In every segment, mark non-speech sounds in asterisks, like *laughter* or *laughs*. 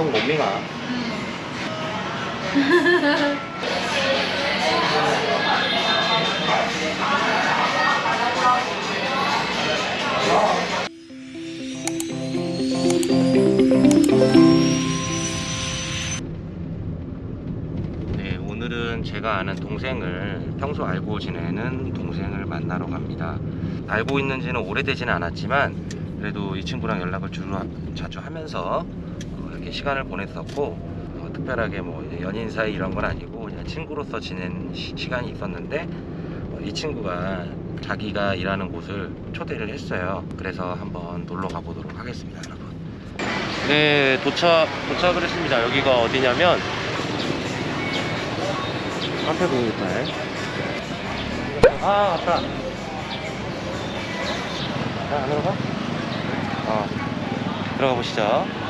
không? *laughs* 네, 제가 아는 동생을 평소 알고 지내는 동생을 만나러 갑니다. 알고 있는지는 오래되지는 않았지만 그래도 이 친구랑 연락을 주로 하- 자주 하면서 어, 이렇게 시간을 보냈었고 어, 특별하게 뭐 연인 사이 이런 건 아니고 그냥 친구로서 지낸 시, 시간이 있었는데 어, 이 친구가 자기가 일하는 곳을 초대를 했어요. 그래서 한번 놀러 가보도록 하겠습니다, 여러분. 네, 도착 도착을 했습니다. 여기가 어디냐면 카페 공유팔 아 맞다 자 안으로 가? 어 들어가 보시죠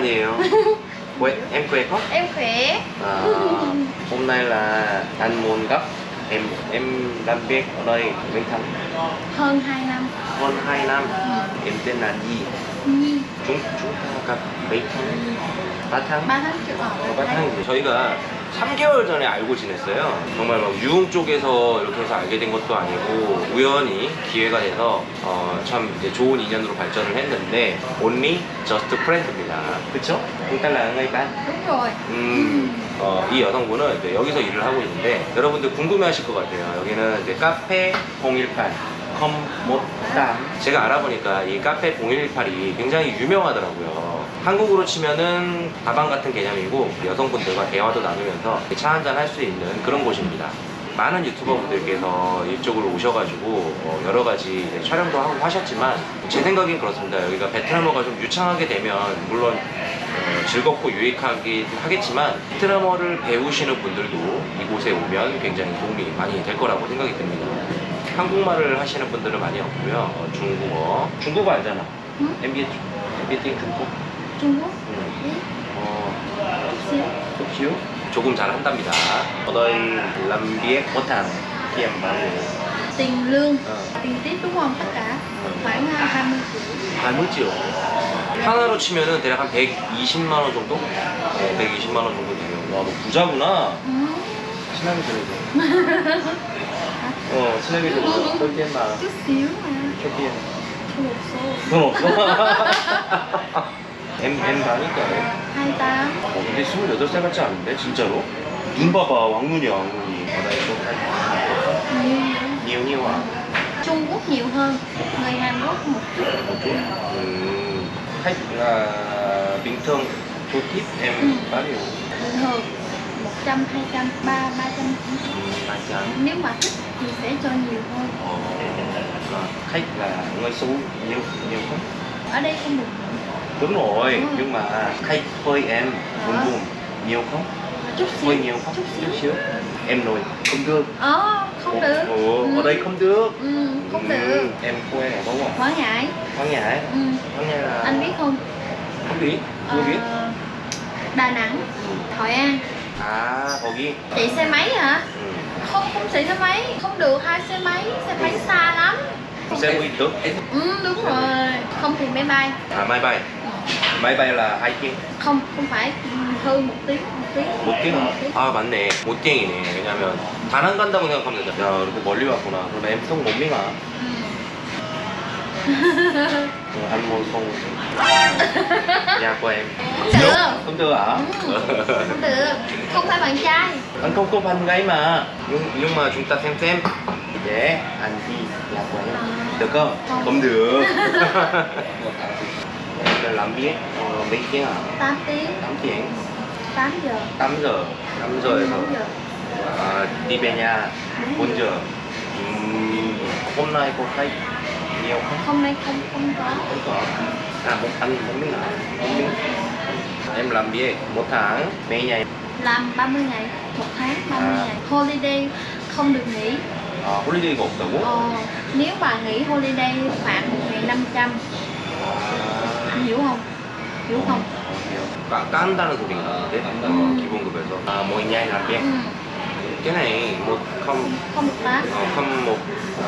bao *laughs* Quê, em khỏe không em khỏe à, hôm nay là anh muốn gấp. Em em làm việc ở đây mấy tháng hơn 2 năm. Hơn 2 năm. Ừ. em tên là gì? Nhi. Chúng chúng ta gặp mấy tháng Ba tháng. Ba tháng chưa ở 3 tháng. Thấy rồi 3개월 전에 알고 지냈어요. 정말 막 유흥 쪽에서 이렇게 해서 알게 된 것도 아니고 우연히 기회가 돼서 어, 참 이제 좋은 인연으로 발전을 했는데 only just friend입니다. 그쵸? rồi. 음, 어, 이 여성분은 이제 여기서 일을 하고 있는데 여러분들 궁금해 하실 것 같아요. 여기는 이제 카페 018 컴모땀 제가 알아보니까 이 카페 018이 굉장히 유명하더라고요. 한국으로 치면은 다방 같은 개념이고 여성분들과 대화도 나누면서 차 한잔 할 수 있는 그런 곳입니다. 많은 유튜버분들께서 이쪽으로 오셔가지고 어, 여러 가지 촬영도 하고 하셨지만 제 생각엔 그렇습니다. 여기가 베트남어가 좀 유창하게 되면 물론 어, 즐겁고 유익하긴 하겠지만 베트남어를 배우시는 분들도 이곳에 오면 굉장히 도움이 많이 될 거라고 생각이 듭니다. 한국말을 하시는 분들은 많이 없고요. 어, 중국어. 중국어 알잖아. 응? MBA, MBA 중국. Quốc. 응. 어, xíu. 조금 잘 한답니다. 어더이 람비에 못한 bán Tiền lương. Ờ. Tiền tiếp đúng không? Tất cả. Khoảng à, 20 triệu. 20지요. 하나로 치면은 대략 한 120만 원 정도? 어, 120만 원 정도 되요. 와, 너 부자구나. Ừ. 친하게. 어, 친 하게 지내자. 털tiền mà. Chút xíu mà. 털tiền. Thu một số. 돈 없어? *laughs* em em 많으니까. 28. 어, 근데 28살 같지 않은데? 진짜로? 눈 봐봐, 왕눈이야, 왕눈이. 어, 나 이거 할 Nhiều. nhiều nhiều à? Trung Quốc nhiều hơn. Người Hàn Quốc một chút. một chút. Ừm, khách là bình thường số tip em Ừ. bao nhiêu? Bình thường 100, 200, 3, 300. Ừm, ba trăm. Nếu mà thích thì sẽ cho nhiều hơn. Ờ, à, khách là người số nhiều nhiều không? Ở đây không được Đúng rồi, Ừ. nhưng mà khách hơi em buồn Ờ. buồn nhiều không? chút xíu. Hơi nhiều không? Chút xíu. xíu. Em nói không được. Ờ, không được. Ồ, Ừ. ở đây không được. Ừ, không Ừ, được. Em quê ở đâu ạ? Quảng Ngãi. Quảng Ngãi. Ừ. Quảng Ngãi là Anh biết không? không biết, chưa Ờ, biết. Đà Nẵng, Hội An À, 거기. Chạy xe máy hả? 음. Không, không chạy xe máy. Không được hai xe máy. Xe máy xa lắm. Xe buýt được. Ừ, đúng rồi. Không thì máy bay. À, máy bay. máy bay là hai tiếng. Không, không phải ừ, hơn một tiếng. Một tiếng. 못 뛰나? Một tiếng. 아 맞네 못 뛰이네 왜냐면 다낭 간다고 생각하면 된다 야 이렇게 멀리 왔구나 그럼 엠송 못 미나 Ừ. anh mua không *laughs* nhà của em. Không được. Không được hả? Ừ. Không được. Không phải bạn trai. Anh không có bạn gái mà. Nhưng nhưng mà chúng ta xem xem. Dễ yeah, anh đi nhà của em. Được không? Không, không được. *laughs* Là làm biết. Ờ, Mấy tiếng hả? Tám tiếng. Tám tiếng. Tám giờ. Tám giờ. Tám giờ rồi. À, đi về nhà. Bốn giờ. Ừ, hôm nay có khách nhiều không Hôm nay không không có không có à một anh một miếng nào một miếng em làm việc một tháng mấy ngày Làm 30 ngày, một tháng 30 À. ngày Holiday không được nghỉ 아 홀리데이가 없다고? ờ, Nếu mà nghỉ holiday phạt 1.500 Anh hiểu không? Hiểu không? 까, 깐다는 소리가 나는데 음. 기본급에서 아 뭐 있냐 làm việc Ừ. Cái này một không Không được tám ờ, không một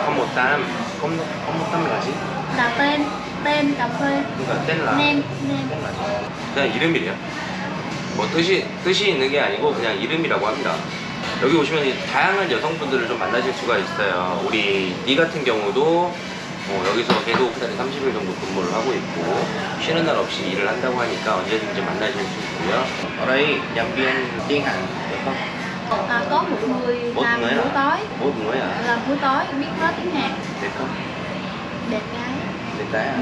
không một tám không không một tám là gì Là tên Tên cà phê 그러니까 tên là Nem Nem là 그냥 이름이래요 뭐 뜻이 뜻이 있는 게 아니고 그냥 이름이라고 합니다 여기 오시면 이 다양한 여성분들을 좀 만나실 수가 있어요 우리 니 같은 경우도 어, 여기서 계속 한 달에 30일 정도 근무를 하고 있고 쉬는 날 없이 일을 한다고 하니까 언제든지 만나실 수 있고요 ở đây nhân viên tiếng Hàn được không? à, Có một người Một làm à? tối một người à? Làm buổi tối biết nói tiếng Hàn được không? Đẹp gái 됐다.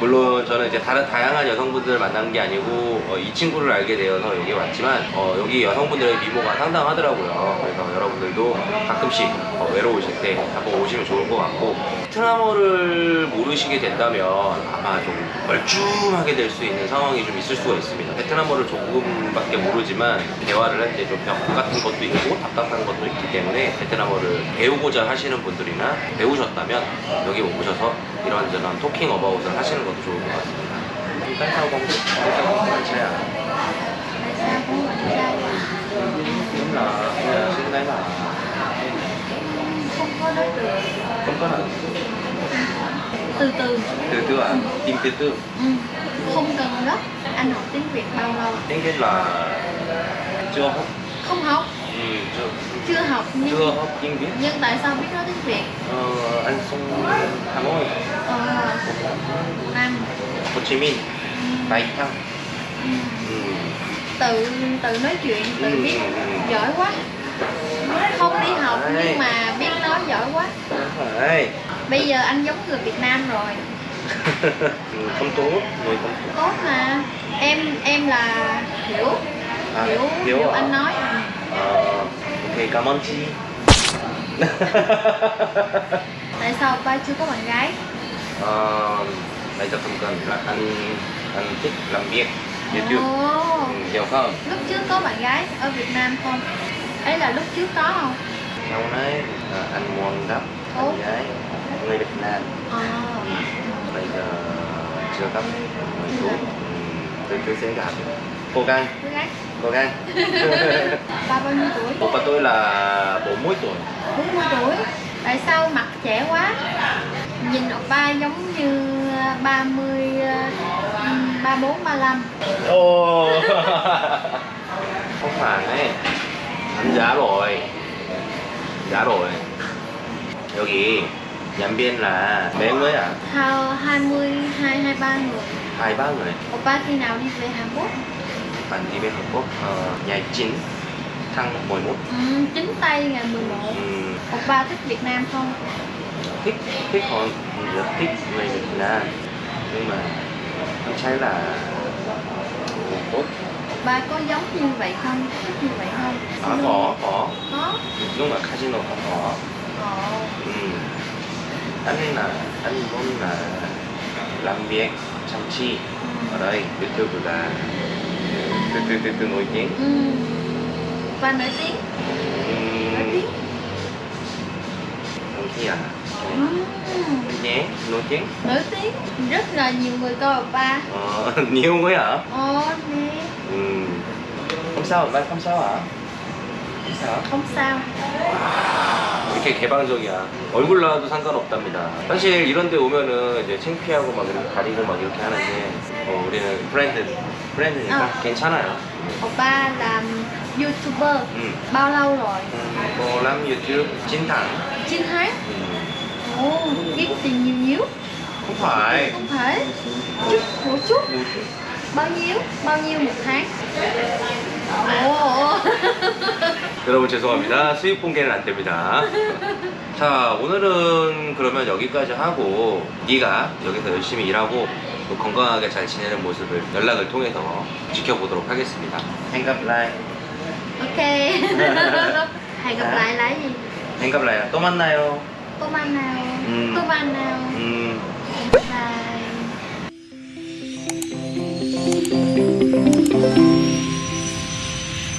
물론 저는 이제 다른 다양한 여성분들을 만난 게 아니고 어, 이 친구를 알게 되어서 여기 왔지만 어, 여기 여성분들의 미모가 상당하더라고요. 그래서 여러분들도 가끔씩 어, 외로우실 때 한번 오시면 좋을 것 같고 베트남어를 모르시게 된다면 아마 좀 멀쩡하게 될 수 있는 상황이 좀 있을 수가 있습니다. 베트남어를 조금밖에 모르지만 대화를 할 때 좀 벽 같은 것도 있고 답답한 것도 있기 때문에 베트남어를 배우고자 하시는 분들이나 배우셨다면 여기 오셔서 이런저런 토킹 어바웃을 하시는 것도 좋을 것 같습니다. tại Tại Từ từ từ từ à? Tìm từ từ. ừ. Không cần gấp Anh học tiếng Việt bao lâu Tiếng Việt là chưa học. Không học Ừ, chưa, Chưa học nhưng chưa học tiếng Việt. Nhưng tại sao biết nói tiếng Việt Ờ, anh sống Hà Nội, Ờ Năm Hồ Chí Minh, Bạch Thăng. ừ. Ừ. Tự tự nói chuyện Tự Ừ, biết ừ, ừ. Giỏi quá Không đi học nhưng mà biết nói giỏi quá phải. Bây giờ anh giống người Việt Nam rồi *laughs* không tốt, người không tốt. Tốt mà Em em là Hiểu À, Hiểu, Hiểu hiểu à? anh nói Ờ, ok, cảm ơn chị. *laughs* Tại sao ba chưa có bạn gái Ờ, bây giờ không cần là anh anh thích làm việc YouTube. Ồ, Ừ, hiểu không? Lúc trước có bạn gái ở Việt Nam không Ấy là lúc trước có không Sau này à, anh muốn Ồ. anh gái người Việt Nam. Ờ Bây giờ chưa gặp người. Ừ, từ từ sẽ gặp. Cố gắng, Với gái cố gắng. Ba bao nhiêu tuổi Bố của tôi là 40 tuổi. 40 tuổi Tại sao mặt trẻ quá Nhìn ba giống như 30 ừm, 34, 35 Ồ. *laughs* không phải đấy. Anh giá rồi. Giá rồi. 여기 연변 là bé mới à? Hai- 20, 2, 23 người. Hai ba người. Oppa khi nào đi về Hàn Quốc? Bạn đi bên Hàn Quốc ờ, ngày 9 tháng 11. ừ, Chính tay ngày 11 Ừ, Oppa thích Việt Nam không? Thích thích hơn rất thích người Việt Nam. Nhưng mà anh thấy là không tốt. Oppa có giống như vậy không? Thích như vậy không? À, có có. Có. Nhưng mà casino không có. Ồ. Ừ. anh là anh muốn là làm việc chăm chỉ ở đây YouTube là từ từ từ từ nổi tiếng. Ừ. Oppa nổi tiếng. Ừ. tiếng. Không khi à? Ừ. nhé nổi tiếng. Nổi tiếng. Rất là nhiều người coi Oppa ờ, *laughs* nhiều mới hả? Ồ nè. Ừ. không sao bạn không sao hả? Không sao. Không sao 이렇게 개방적이야. 얼굴 나와도 상관없답니다. 사실 이런 데 오면은 이제 창피하고 막 이렇게 가리고 막 이렇게 하는데 어, 우리는 브랜드, 브랜드니까 어. 괜찮아요. Oppa làm YouTuber 음. Bao lâu rồi 음, 뭐 làm YouTube chín tháng. 9 tháng 음, Ồ kiếm tiền nhiều nhiều không phải. Không thể Chút một chút Bao nhiêu Bao nhiêu một tháng Ồ *laughs* 여러분 죄송합니다. 수입 공개는 안 됩니다. 자 오늘은 그러면 여기까지 하고 네가 여기서 열심히 일하고 건강하게 잘 지내는 모습을 연락을 통해서 지켜보도록 하겠습니다. 행갑 라이 오케이. 행갑 라이 라이 행갑 라이 또 만나요. 또 만나요. 음. 또 만나요. 음. 바이